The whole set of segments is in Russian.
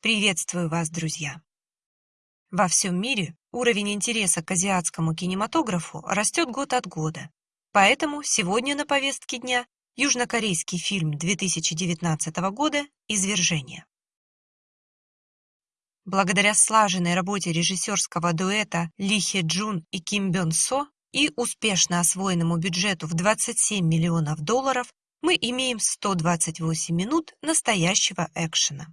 Приветствую вас, друзья! Во всем мире уровень интереса к азиатскому кинематографу растет год от года, поэтому сегодня на повестке дня южнокорейский фильм 2019 года «Извержение». Благодаря слаженной работе режиссерского дуэта Ли Хе Джун и Ким Бён Со и успешно освоенному бюджету в 27 миллионов долларов мы имеем 128 минут настоящего экшена.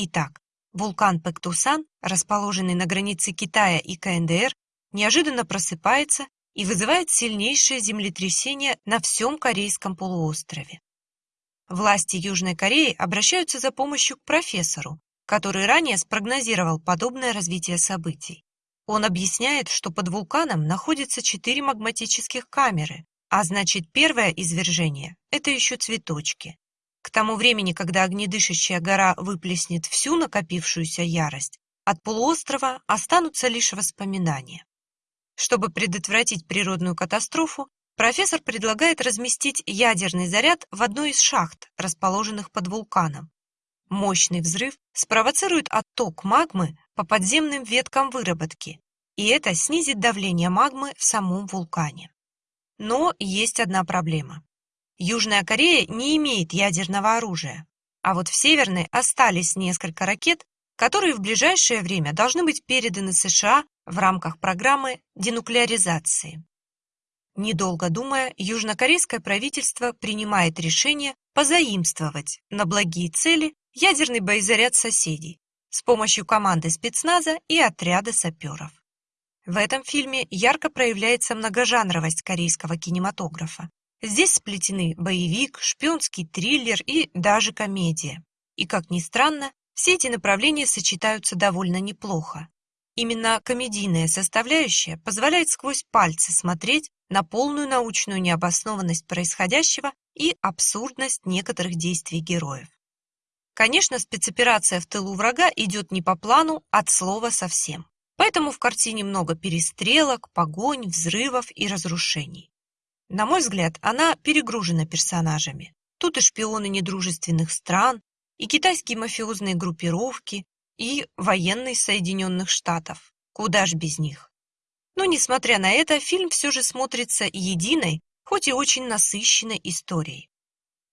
Итак, вулкан Пэктусан, расположенный на границе Китая и КНДР, неожиданно просыпается и вызывает сильнейшее землетрясение на всем Корейском полуострове. Власти Южной Кореи обращаются за помощью к профессору, который ранее спрогнозировал подобное развитие событий. Он объясняет, что под вулканом находятся четыре магматических камеры, а значит первое извержение – это еще цветочки. К тому времени, когда огнедышащая гора выплеснет всю накопившуюся ярость, от полуострова останутся лишь воспоминания. Чтобы предотвратить природную катастрофу, профессор предлагает разместить ядерный заряд в одной из шахт, расположенных под вулканом. Мощный взрыв спровоцирует отток магмы по подземным веткам выработки, и это снизит давление магмы в самом вулкане. Но есть одна проблема. Южная Корея не имеет ядерного оружия, а вот в Северной остались несколько ракет, которые в ближайшее время должны быть переданы США в рамках программы денуклеаризации. Недолго думая, южнокорейское правительство принимает решение позаимствовать на благие цели ядерный боезаряд соседей с помощью команды спецназа и отряда саперов. В этом фильме ярко проявляется многожанровость корейского кинематографа. Здесь сплетены боевик, шпионский триллер и даже комедия. И, как ни странно, все эти направления сочетаются довольно неплохо. Именно комедийная составляющая позволяет сквозь пальцы смотреть на полную научную необоснованность происходящего и абсурдность некоторых действий героев. Конечно, спецоперация в тылу врага идет не по плану от слова совсем. Поэтому в картине много перестрелок, погонь, взрывов и разрушений. На мой взгляд, она перегружена персонажами. Тут и шпионы недружественных стран, и китайские мафиозные группировки, и военные Соединенных Штатов. Куда ж без них? Но, несмотря на это, фильм все же смотрится единой, хоть и очень насыщенной историей.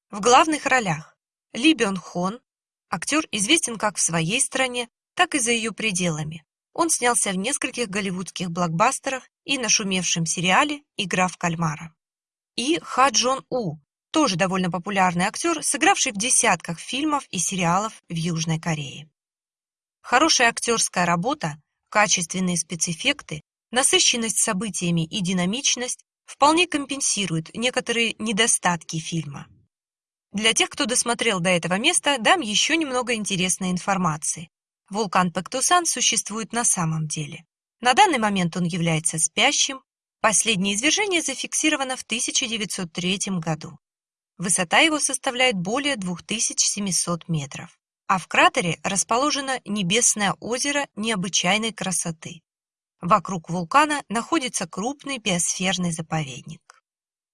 В главных ролях Ли Бён Хон, актер известен как в своей стране, так и за ее пределами. Он снялся в нескольких голливудских блокбастерах и нашумевшем сериале «Игра в кальмара» и Ха Джон У, тоже довольно популярный актер, сыгравший в десятках фильмов и сериалов в Южной Корее. Хорошая актерская работа, качественные спецэффекты, насыщенность событиями и динамичность вполне компенсируют некоторые недостатки фильма. Для тех, кто досмотрел до этого места, дам еще немного интересной информации. Вулкан Пектусан существует на самом деле. На данный момент он является спящим, Последнее извержение зафиксировано в 1903 году. Высота его составляет более 2700 метров, а в кратере расположено небесное озеро необычайной красоты. Вокруг вулкана находится крупный биосферный заповедник.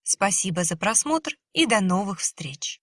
Спасибо за просмотр и до новых встреч!